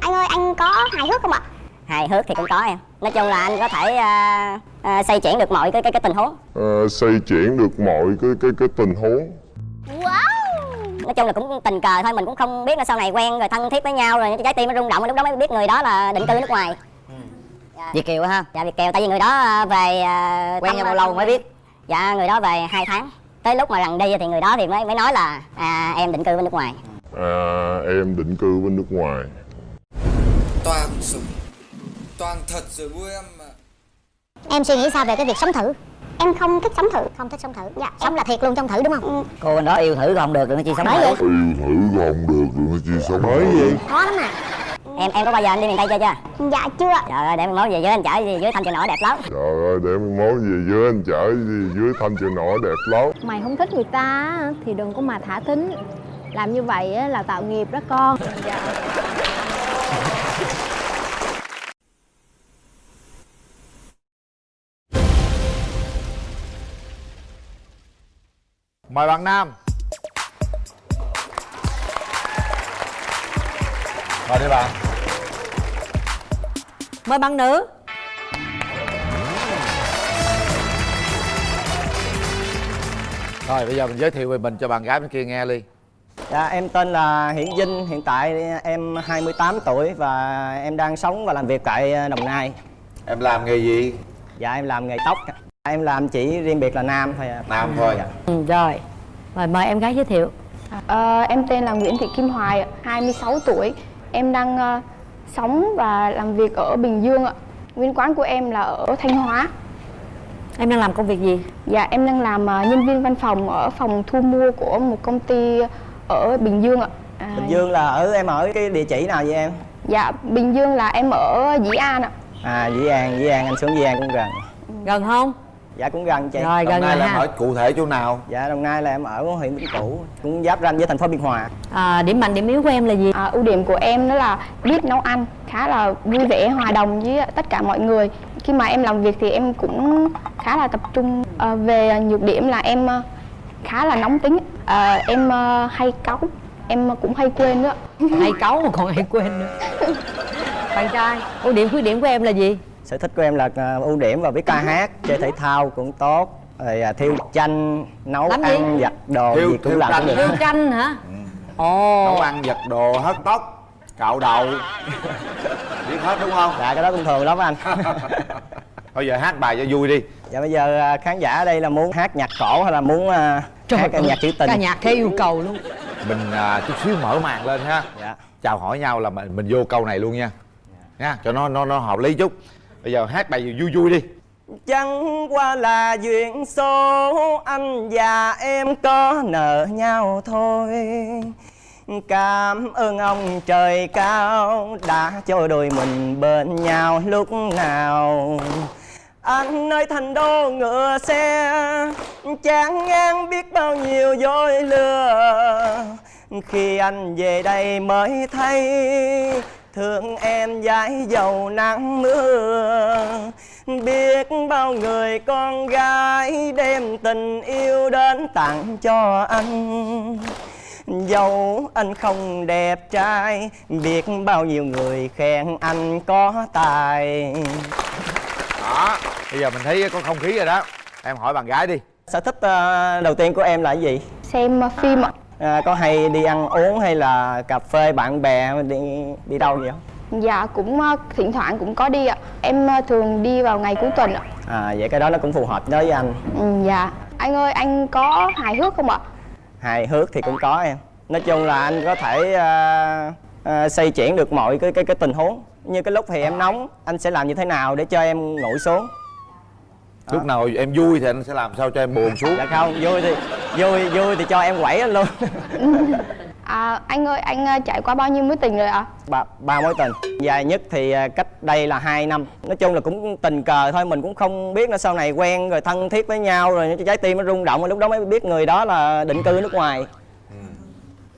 anh ơi anh có hài hước không ạ? Hài hước thì cũng có em. Nói chung là anh có thể à, à, xoay chuyển được mọi cái cái, cái tình huống. Ờ, xoay chuyển được mọi cái cái cái tình huống. Wow! Nói chung là cũng tình cờ thôi mình cũng không biết là sau này quen rồi thân thiết với nhau rồi trái tim nó rung động lúc đó mới biết người đó là định cư nước ngoài. Việt Kiều ha? Dạ việt kiều tại vì người đó về à, Quen nhau bao lâu mới biết? Dạ người đó về hai tháng. Tới lúc mà lần đi thì người đó thì mới mới nói là à, em định cư bên nước ngoài. À, em định cư bên nước ngoài toàn sống toàn thật rồi vui em mà em suy nghĩ sao về cái việc sống thử? Em không thích sống thử. Không thích sống thử. Dạ sống là thiệt luôn trong thử đúng không? Cô anh đó yêu thử không được đừng có chi sống Bởi thử. vậy. yêu thử không được đừng chi sống bởi gì khó lắm à em em có bao giờ anh đi miền tây chưa chưa? Dạ chưa trời ơi để mình mốt về dưới anh chở gì dưới thanh trường nổi đẹp lắm. Trời ơi để mình món gì dưới anh chở gì dưới thanh chợ nổi đẹp lắm. Mày không thích người ta á, thì đừng có mà thả thính. Làm như vậy á, là tạo nghiệp đó con Mời bạn Nam. Mời đi bạn. Mời bạn nữ. Rồi bây giờ mình giới thiệu về mình cho bạn gái bên kia nghe đi Dạ, em tên là Hiển Vinh, hiện tại em 28 tuổi và em đang sống và làm việc tại Đồng Nai. Em làm nghề gì? Dạ, em làm nghề tóc. Em làm chỉ riêng biệt là nam thôi. ạ. Nam thôi Dạ. ừ, rồi mời mời em gái giới thiệu Ờ, em tên là Nguyễn Thị Kim Hoài, ạ, 26 tuổi. Em đang ờ, sống và làm việc ở Bình Dương ạ. Nguyên quán của em là ở Thanh Hóa. em đang làm công việc gì Dạ, em đang làm ờ, nhân viên văn phòng ở phòng thu mua của một công ty ở Bình Dương ạ. À, Bình Dương là ở em ở cái địa chỉ nào vậy em? Dạ, Bình Dương là em ở Dĩ An ạ. À, Dĩ An, Dĩ An, anh xuống Dĩ An cũng gần. gần không Dạ cũng gần chị. rồi Đồng gần Nai rồi là em ở cụ thể chỗ nào? Dạ, Đồng Nai là em ở huyện Vĩnh Cửu, cũng giáp ranh với thành phố Biên Hòa. à, điểm mạnh điểm yếu của em là gì À, ưu điểm của em đó là biết nấu ăn, khá là vui vẻ, hòa đồng với tất cả mọi người. Khi mà em làm việc thì em cũng khá là tập trung. Ờ, về nhược điểm là em ờ, khá là nóng tính, Ờ, em ờ, hay cáu, em cũng hay quên nữa. hay cáu mà còn hay quên nữa bạn trai ưu điểm khuyết điểm của em là gì Sở thích của em là à, ưu điểm và biết ca hát, chơi thể thao cũng tốt. Rồi à, thiêu chanh, nấu gì? ăn, giặt đồ Thiêu- gì cũng thiêu làm chanh. được. yêu tranh hả Nấu ồ ăn, giặt đồ, hớt tóc, cạo đầu Biết hết đúng không? Dạ cái đó cũng thường lắm anh. Bây giờ hát bài cho vui đi Dạ bây giờ à, khán giả ở đây là muốn hát nhạc cổ hay là muốn à, hát ơi, nhạc trữ tình? ca nhạc theo yêu cầu luôn. Mình à, chút xíu mở màn lên ha. Dạ. Chào hỏi nhau là mình, mình vô câu này luôn nha. Nha, cho nó nó nó hợp lý chút. Bây giờ hát bài vui vui đi. Chẳng qua là duyên số anh và em có nợ nhau thôi. Cảm ơn ông trời cao đã cho đôi mình bên nhau lúc nào anh nơi thành đô ngựa xe Chán ngang biết bao nhiêu dối lừa. Khi anh về đây mới thấy, Thương em dãi dầu nắng mưa. Biết bao người con gái đem tình yêu đến tặng cho anh. Dẫu anh không đẹp trai, Biết bao nhiêu người khen anh có tài. Đó, bây giờ mình thấy có không khí rồi đó Em hỏi bạn gái đi Sở thích ờ, đầu tiên của em là cái gì? Xem ờ, phim ạ. À, có hay đi ăn uống hay là cà phê bạn bè đi đi đâu vậy không? Dạ cũng ờ, thỉnh thoảng cũng có đi ạ. Em ờ, thường đi vào ngày cuối tuần ạ. À vậy cái đó nó cũng phù hợp đối với anh Ừ, dạ. Anh ơi, anh có hài hước không ạ? Hài hước thì cũng có em Nói chung là anh có thể à, à, xoay chuyển được mọi cái cái cái tình huống Như cái lúc thì em nóng Anh sẽ làm như thế nào để cho em nguội xuống? Lúc nào em vui thì anh sẽ làm sao cho em buồn xuống? Dạ không, vui thì vui vui thì cho em quẩy anh luôn. À, anh ơi, anh ờ, trải qua bao nhiêu mối tình rồi ạ? ba, ba mối tình. Dài nhất thì à, cách đây là 2 năm. Nói chung là cũng tình cờ thôi mình cũng không biết là sau này quen rồi thân thiết với nhau rồi trái tim nó rung động rồi lúc đó mới biết người đó là định cư nước ngoài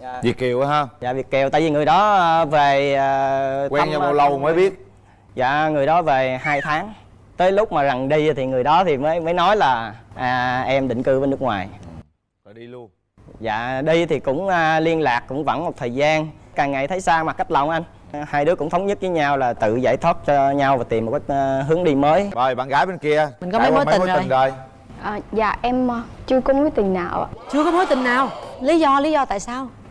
dạ, Việt Kiều á ha? Dạ Việt Kiều. Tại vì người đó à, về à, Quen nhau bao lâu mới biết? Dạ người đó về 2 tháng. Tới lúc mà rằng đi thì người đó thì mới mới nói là à, em định cư bên nước ngoài. Rồi đi luôn. Dạ đi thì cũng à, liên lạc cũng vẫn một thời gian. Càng ngày thấy xa mặt cách lòng anh. Hai đứa cũng thống nhất với nhau là tự giải thoát cho nhau và tìm một cái ờ, hướng đi mới. Rồi bạn gái bên kia. Mình có mấy mối tình rồi. rồi? À, dạ em ờ, chưa có mối tình nào ạ. Chưa có mối tình nào. Lý do lý do tại sao? Ờ,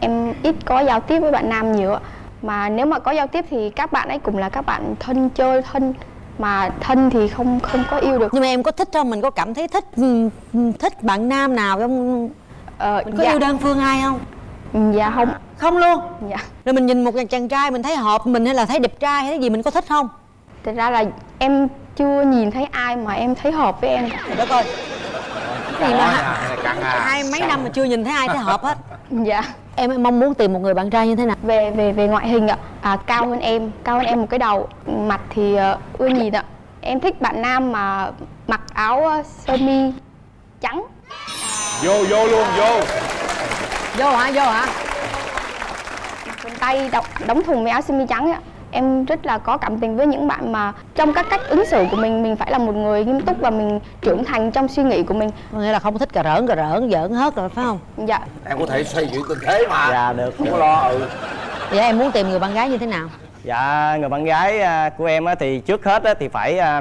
em ít có giao tiếp với bạn nam nhiều ạ. Mà nếu mà có giao tiếp thì các bạn ấy cũng là các bạn thân chơi thân mà thân thì không không có yêu được. Nhưng mà em có thích không? Mình có cảm thấy thích ừ, thích bạn nam nào không ờ, mình có dạ, yêu đơn phương ai không? Dạ không. Không luôn? Dạ. Rồi mình nhìn một chàng trai mình thấy hợp mình hay là thấy đẹp trai hay cái gì mình có thích không? Thật ra là em chưa nhìn thấy ai mà em thấy hợp với em. Cả. đất ơi cái gì mà à. Hai mấy năm mà chưa nhìn thấy ai thấy hợp hết dạ. Em mong muốn tìm một người bạn trai như thế nào? Về về về ngoại hình ạ. À, cao hơn em cao hơn em một cái đầu. Mặt thì ờ, ưa nhìn ạ. Em thích bạn nam mà mặc áo ờ, sơ mi trắng. Vô vô luôn vô. Vô hả vô hả? Quần tay đóng, đóng thùng với áo sơ mi trắng ấy ạ em rất là có cảm tình với những bạn mà trong các cách ứng xử của mình mình phải là một người nghiêm túc và mình trưởng thành trong suy nghĩ của mình. Có nghĩa là không thích cà rỡn cà rỡn giỡn hết rồi phải không? Dạ. Em có thể xoay chuyển tình thế mà. Dạ được. Không có lo ừ. Vậy em muốn tìm người bạn gái như thế nào? Dạ người bạn gái à, của em á, thì trước hết á, thì phải à,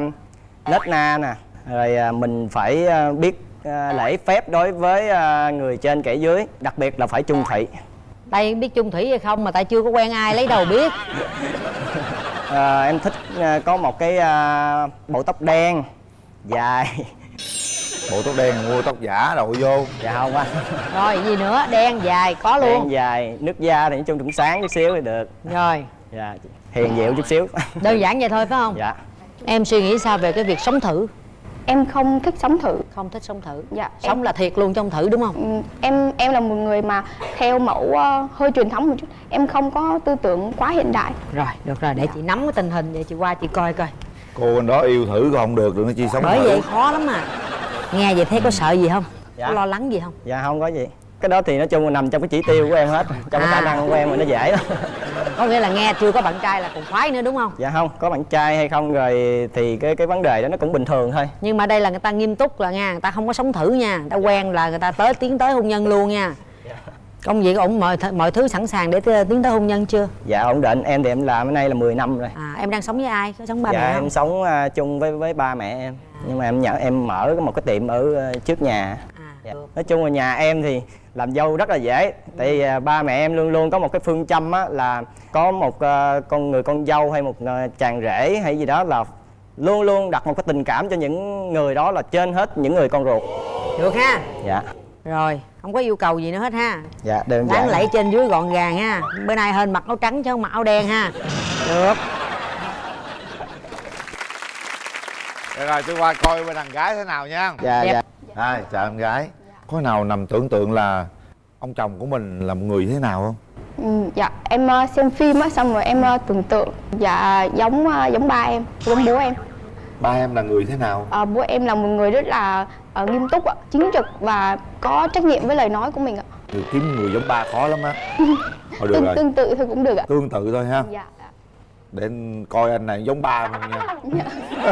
nết na nè. Rồi à, mình phải biết lễ phép đối với người trên kẻ dưới đặc biệt là phải trung thủy. Tay biết chung thủy hay không mà tại chưa có quen ai lấy đầu biết à, em thích à, có một cái à, bộ tóc đen dài. Bộ tóc đen mua tóc giả rồi vô. Dạ không anh rồi gì nữa? Đen dài có đen luôn. dài nước da thì nói chung cũng sáng chút xíu thì được. Rồi. Dạ hiền dịu chút xíu. Đơn giản vậy thôi phải không? Dạ. Em suy nghĩ sao về cái việc sống thử em không thích sống thử. Không thích sống thử. Dạ sống là thiệt luôn trong thử đúng không? Ừ, em em là một người mà theo mẫu ờ, hơi truyền thống một chút. Em không có tư tưởng quá hiện đại. Rồi được rồi để chị nắm cái tình hình vậy chị qua chị coi coi. Cô anh đó yêu thử còn không được nói chi sống bởi thử. vậy khó lắm mà nghe vậy thấy có sợ gì không? Dạ. có lo lắng gì không? Dạ không có gì. Cái đó thì nói chung là nằm trong cái chỉ tiêu của em hết trong cái À. khả năng của em mà nó dễ. lắm có nghĩa là nghe chưa có bạn trai là còn khoái nữa đúng không? Dạ không có bạn trai hay không rồi thì cái cái vấn đề đó nó cũng bình thường thôi. Nhưng mà đây là người ta nghiêm túc là nha người ta không có sống thử nha người ta quen là người ta tới tiến tới hôn nhân luôn nha. Công việc ổn mọi th- mọi thứ sẵn sàng để tiến tới hôn nhân chưa? Dạ ổn định. Em thì em làm này là 10 năm rồi. À em đang sống với ai? Có sống ba dạ mẹ em không sống à, chung với với ba mẹ em. Nhưng mà em nhận em mở một cái tiệm ở à, trước nhà. À. Dạ. nói chung là nhà em thì làm dâu rất là dễ. Tại vì à, ba mẹ em luôn luôn có một cái phương châm á là có một à, con người con dâu hay một à, chàng rể hay gì đó là luôn luôn đặt một cái tình cảm cho những người đó là trên hết những người con ruột. Được ha? Dạ. Rồi không có yêu cầu gì nữa hết ha? Dạ đơn đáng giản. lẫy trên dưới gọn gàng ha. Bữa nay hên mặc áo trắng chứ không mặc áo đen ha. Được. Được rồi tôi qua coi bên đàn gái thế nào nha. Dạ dạ. Hai, chào em gái Có nào nằm tưởng tượng là ông chồng của mình là một người thế nào không? Ừ, dạ em ờ, xem phim á xong rồi em ờ, tưởng tượng dạ giống ờ, giống ba em giống bố em. Ba em là người thế nào? Ờ, bố em là một người rất là ờ, nghiêm túc ạ chính trực và có trách nhiệm với lời nói của mình ạ. Được kiếm người giống ba khó lắm á. Thôi được tương, rồi, tương tự thôi cũng được ạ. Tương tự thôi ha. Dạ. Dạ. Để anh coi anh này giống ba mình nha.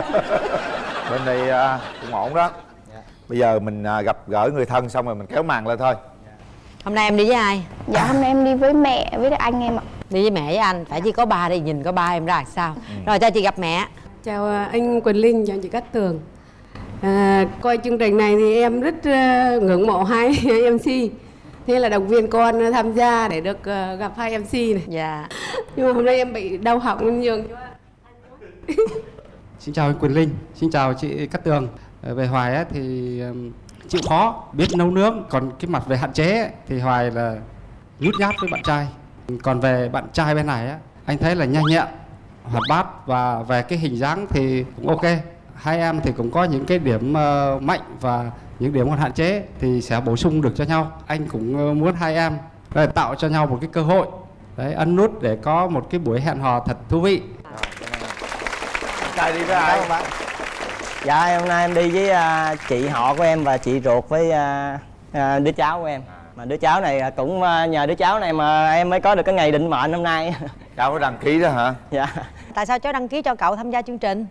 Bên đây à, cũng ổn đó Bây giờ mình à, gặp gỡ người thân xong rồi mình kéo màn lên thôi hôm nay em đi với ai dạ hôm nay em đi với mẹ với anh em ạ đi với mẹ với anh phải chỉ có ba đi nhìn có ba em ra sao rồi cho chị gặp mẹ Chào à, anh Quỳnh Linh, chào chị Cát Tường. À, coi chương trình này thì em rất à, ngưỡng mộ hai MC. Thế là động viên con tham gia để được gặp hai MC này. dạ Nhưng mà hôm nay em bị đau họng nên nhường cho Xin chào anh Quỳnh Linh, xin chào chị Cát Tường. Ờ, về Hoài ấy, thì chịu khó, biết nấu nướng. Còn cái mặt về hạn chế ấy, thì Hoài là nhút nhát với bạn trai. Còn về bạn trai bên này ấy, anh thấy là nhanh nhẹn, hoạt bát và về cái hình dáng thì cũng ok. Hai em thì cũng có những cái điểm ờ, mạnh và những điểm còn hạn chế thì sẽ bổ sung được cho nhau. Anh cũng ờ, muốn hai em để tạo cho nhau một cái cơ hội đấy ân nút để có một cái buổi hẹn hò thật thú vị Trai đi với ai? Dạ hôm nay em đi với à, chị họ của em và chị ruột với à, à, đứa cháu của em. Mà đứa cháu này à, cũng à, nhờ đứa cháu này mà em mới có được cái ngày định mệnh hôm nay. Cháu có đăng ký đó hả? dạ. Tại sao cháu đăng ký cho cậu tham gia chương trình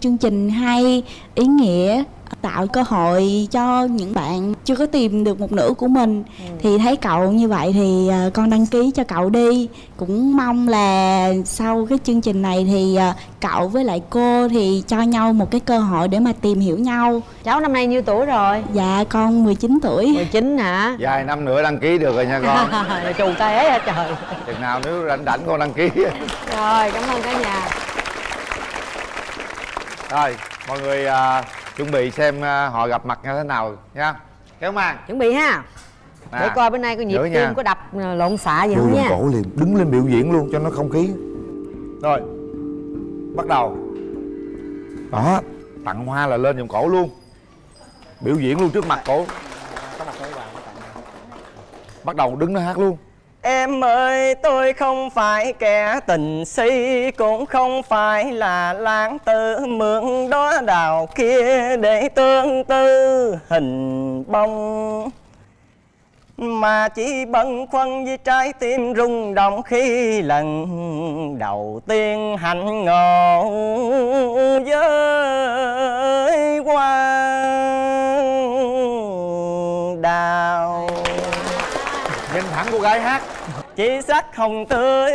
chương trình hay ý nghĩa tạo cơ hội cho những bạn chưa có tìm được một nửa của mình. Thì thấy cậu như vậy thì ờ, con đăng ký cho cậu đi. Cũng mong là sau cái chương trình này thì ờ, cậu với lại cô thì cho nhau một cái cơ hội để mà tìm hiểu nhau. Cháu năm nay nhiêu tuổi rồi? Dạ con 19 tuổi. 19 hả? Vài năm nữa đăng ký được rồi nha con. Chù té hả trời. Chừng nào nếu rảnh rảnh con đăng ký. Rồi cảm ơn cả nhà rồi mọi người à, chuẩn bị xem à, họ gặp mặt như thế nào nha kéo màn. Chuẩn bị ha. Nè, để coi bữa nay có nhịp tim nha. có đập ờ, lộn xạ gì Đưa không lên nha. cổ liền đứng lên biểu diễn luôn cho nó không khí. Rồi bắt đầu. Đó. Tặng hoa là lên vòng cổ luôn. Biểu diễn luôn trước mặt cổ. Bắt đầu đứng nó hát luôn Em ơi, tôi không phải kẻ tình si, Cũng không phải là lãng tử mượn đó đào kia Để tương tư hình bông. Mà chỉ bận khoăn với trái tim rung động Khi lần đầu tiên hạnh ngộ với hoa. Nhìn thẳng cô gái hát. Chỉ sắc hồng tươi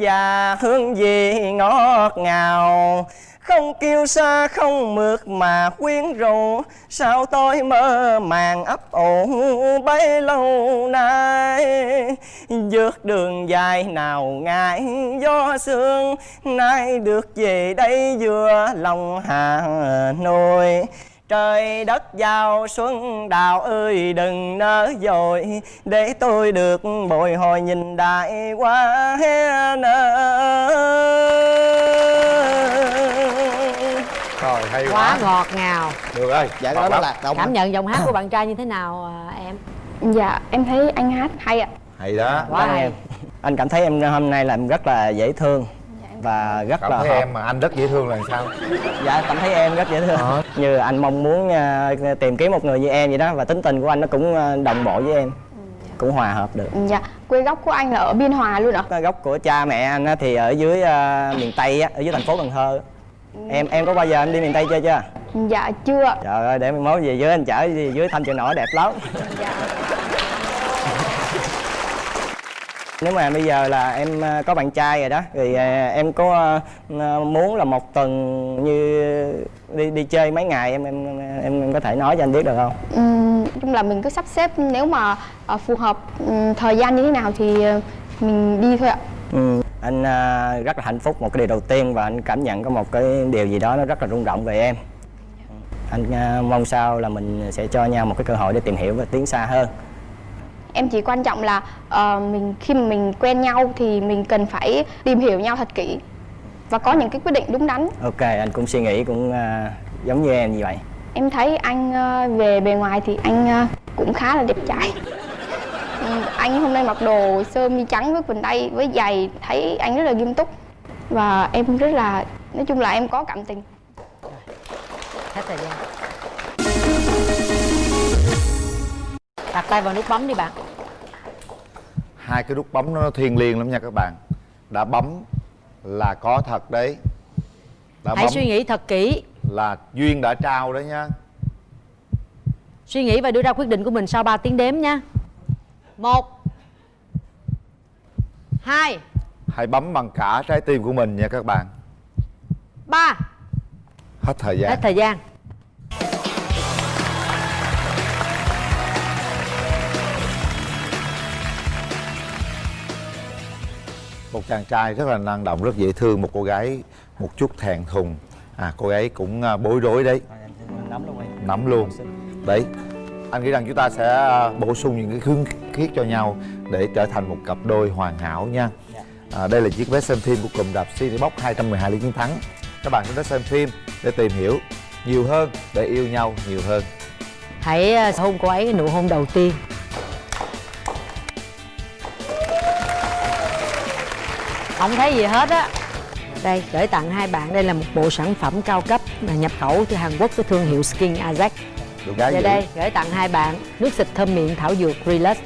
và hương vị ngọt ngào. Không kêu xa không mượt mà quyến rũ. Sao tôi mơ màng ấp ủ bấy lâu nay? Vượt đường dài nào ngại gió sương? Nay được về đây vừa lòng hà nội Trời đất giao xuân đào ơi đừng nỡ dội. Để tôi được bồi hồi nhìn đại qua rồi hay quá quá. ngọt ngào. Được ơi Dạ, đó là cảm nhận giọng hát của bạn trai như thế nào à, em? Dạ em thấy anh hát hay ạ. Hay đó. Quá hay. em. Anh cảm thấy em hôm nay làm rất là dễ thương Và rất cảm là thấy hợp. em mà anh rất dễ thương là sao? Dạ cảm thấy em rất dễ thương. Như anh mong muốn à, tìm kiếm một người như em vậy đó Và tính tình của anh nó cũng à, đồng bộ với em. Cũng hòa hợp được. Dạ quê gốc của anh là ở Biên Hòa luôn ạ? Gốc của cha mẹ anh á thì ở dưới à, miền Tây á, ở dưới thành phố Cần Thơ. Em em có bao giờ em đi miền Tây chưa chưa? Dạ chưa Trời ơi để mình mốt về dưới anh chở đi dưới thăm chợ nổi đẹp lắm Nếu mà bây giờ là em à, có bạn trai rồi đó Thì à, em có à, muốn là một tuần như đi đi chơi mấy ngày em em em, em có thể nói cho anh biết được không? Nói chung là mình cứ sắp xếp nếu mà ờ, phù hợp thời gian như thế nào thì ờ, mình đi thôi ạ Ừ. Anh rất là hạnh phúc một cái điều đầu tiên và anh cảm nhận có một cái điều gì đó nó rất là rung động về em. Anh mong sao là mình sẽ cho nhau một cái cơ hội để tìm hiểu và tiến xa hơn. Em chỉ quan trọng là ờ, mình khi mà mình quen nhau thì mình cần phải tìm hiểu nhau thật kỹ và có những cái quyết định đúng đắn. Ok, anh cũng suy nghĩ cũng à, giống như em như vậy. em thấy anh ờ, về bề ngoài thì anh ờ, cũng khá là đẹp trai. Ừ, anh hôm nay mặc đồ sơ mi trắng với quần tây với giày thấy anh rất là nghiêm túc. Và em rất là nói chung là em có cảm tình. Hết thời gian đặt tay vào nút bấm đi bạn. Hai cái nút bấm nó thiêng liêng lắm nha các bạn. Đã bấm là có thật đấy. Đã hãy bấm suy nghĩ thật kỹ. là duyên đã trao đấy nha. Suy nghĩ và đưa ra quyết định của mình sau 3 tiếng đếm nha. Một hai hãy bấm bằng cả trái tim của mình nha các bạn. ba. Hết thời gian. Hết thời gian một chàng trai rất là năng động rất dễ thương một cô gái một chút thẹn thùng. À cô ấy cũng à, bối rối đấy. Nắm luôn nắm luôn. Đấy anh nghĩ rằng chúng ta sẽ à, bổ sung những cái khương khiết cho nhau để trở thành một cặp đôi hoàn hảo nha. À, đây là chiếc vé xem phim của cụm rạp Citybox 212 lý chiến thắng. Các bạn sẽ đến xem phim để tìm hiểu nhiều hơn để yêu nhau nhiều hơn. Hãy ờ, hôn cô ấy cái nụ hôn đầu tiên không thấy gì hết á. Đây gửi tặng hai bạn. Đây là một bộ sản phẩm cao cấp là nhập khẩu từ Hàn Quốc với thương hiệu Skin Ajax. Gì đây gửi tặng hai bạn. Nước xịt thơm miệng thảo dược Relax